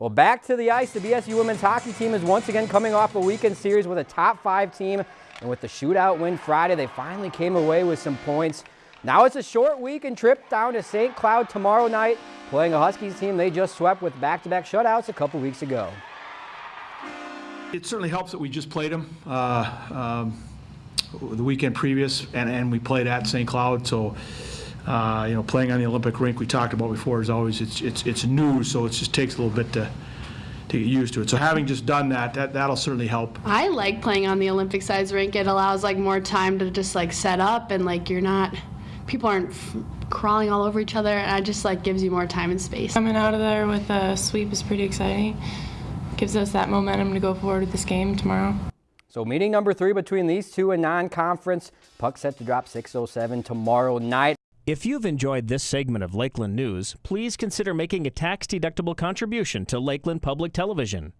Well, back to the ice. The BSU women's hockey team is once again coming off a weekend series with a top five team. And with the shootout win Friday, they finally came away with some points. Now it's a short weekend trip down to St. Cloud tomorrow night, playing a Huskies team they just swept with back-to-back shutouts a couple weeks ago. It certainly helps that we just played them uh, um, the weekend previous, and, and we played at St. Cloud, so uh, you know, playing on the Olympic rink we talked about before is always it's it's it's new, so it just takes a little bit to to get used to it. So having just done that, that that'll certainly help. I like playing on the Olympic size rink. It allows like more time to just like set up and like you're not people aren't crawling all over each other and it just like gives you more time and space. Coming out of there with a sweep is pretty exciting. Gives us that momentum to go forward with this game tomorrow. So meeting number three between these two in non-conference. Puck set to drop 6.07 tomorrow night. If you've enjoyed this segment of Lakeland News, please consider making a tax-deductible contribution to Lakeland Public Television.